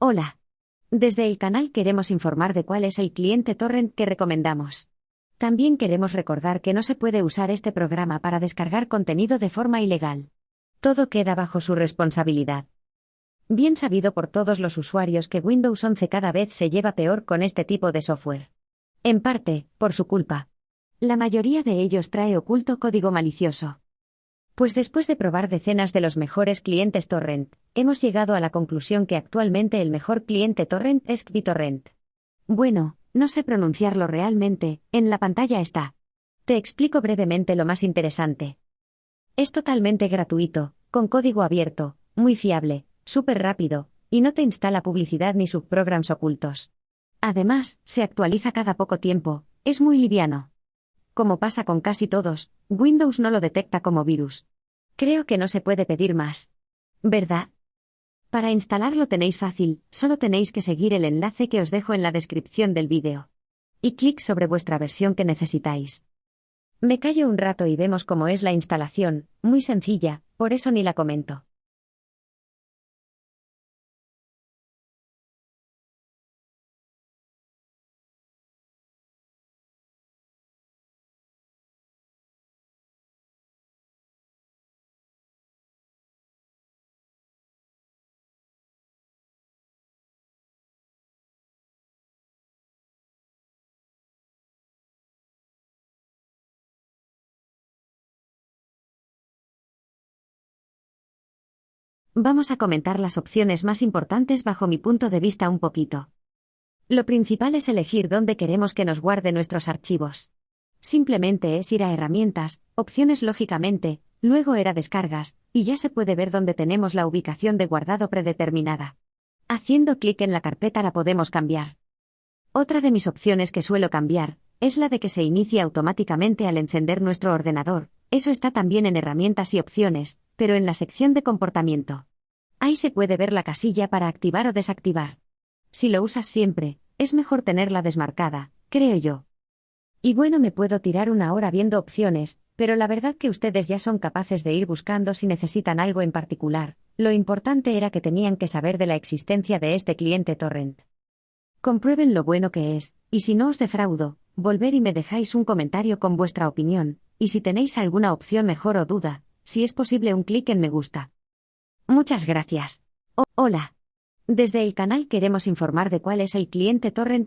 Hola. Desde el canal queremos informar de cuál es el cliente torrent que recomendamos. También queremos recordar que no se puede usar este programa para descargar contenido de forma ilegal. Todo queda bajo su responsabilidad. Bien sabido por todos los usuarios que Windows 11 cada vez se lleva peor con este tipo de software. En parte, por su culpa. La mayoría de ellos trae oculto código malicioso. Pues después de probar decenas de los mejores clientes torrent, hemos llegado a la conclusión que actualmente el mejor cliente torrent es BitTorrent. Bueno, no sé pronunciarlo realmente, en la pantalla está. Te explico brevemente lo más interesante. Es totalmente gratuito, con código abierto, muy fiable, súper rápido, y no te instala publicidad ni subprograms ocultos. Además, se actualiza cada poco tiempo, es muy liviano. Como pasa con casi todos, Windows no lo detecta como virus. Creo que no se puede pedir más. ¿Verdad? Para instalarlo tenéis fácil, solo tenéis que seguir el enlace que os dejo en la descripción del vídeo. Y clic sobre vuestra versión que necesitáis. Me callo un rato y vemos cómo es la instalación, muy sencilla, por eso ni la comento. Vamos a comentar las opciones más importantes bajo mi punto de vista un poquito. Lo principal es elegir dónde queremos que nos guarde nuestros archivos. Simplemente es ir a herramientas, opciones lógicamente, luego era descargas, y ya se puede ver dónde tenemos la ubicación de guardado predeterminada. Haciendo clic en la carpeta la podemos cambiar. Otra de mis opciones que suelo cambiar, es la de que se inicie automáticamente al encender nuestro ordenador, eso está también en herramientas y opciones, pero en la sección de comportamiento. Ahí se puede ver la casilla para activar o desactivar. Si lo usas siempre, es mejor tenerla desmarcada, creo yo. Y bueno, me puedo tirar una hora viendo opciones, pero la verdad que ustedes ya son capaces de ir buscando si necesitan algo en particular, lo importante era que tenían que saber de la existencia de este cliente torrent. Comprueben lo bueno que es, y si no os defraudo, volver y me dejáis un comentario con vuestra opinión, y si tenéis alguna opción mejor o duda, si es posible un clic en me gusta. Muchas gracias. hola. Desde el canal queremos informar de cuál es el cliente torrent